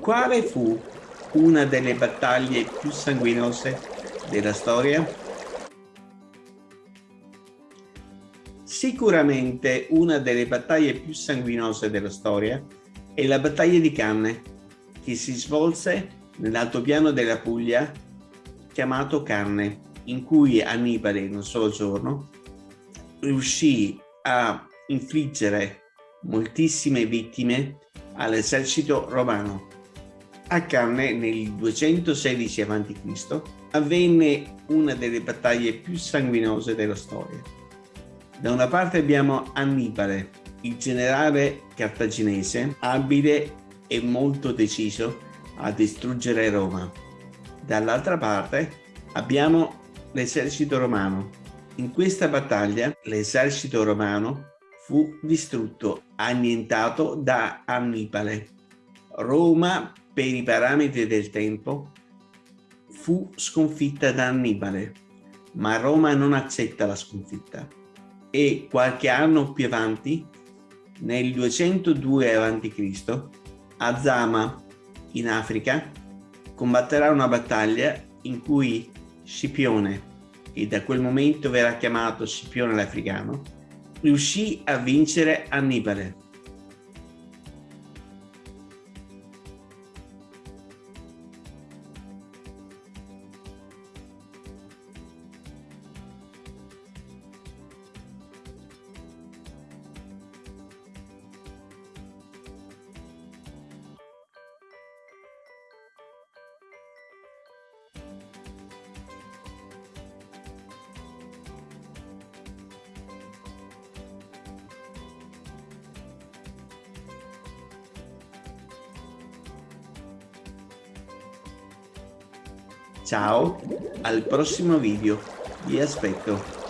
Quale fu una delle battaglie più sanguinose della storia? Sicuramente una delle battaglie più sanguinose della storia è la battaglia di Canne, che si svolse nell'altopiano della Puglia chiamato Canne, in cui Annibale in un solo giorno riuscì a infliggere moltissime vittime all'esercito romano. A Canne nel 216 a.C. avvenne una delle battaglie più sanguinose della storia. Da una parte abbiamo Annibale, il generale cartaginese, abile e molto deciso a distruggere Roma. Dall'altra parte abbiamo l'esercito romano. In questa battaglia l'esercito romano fu distrutto, annientato da Annibale. Roma, per i parametri del tempo, fu sconfitta da Annibale, ma Roma non accetta la sconfitta e qualche anno più avanti, nel 202 a.C., Azama, in Africa, combatterà una battaglia in cui Scipione, che da quel momento verrà chiamato Scipione l'Africano, riuscì a vincere Annibale. Ciao, al prossimo video, vi aspetto.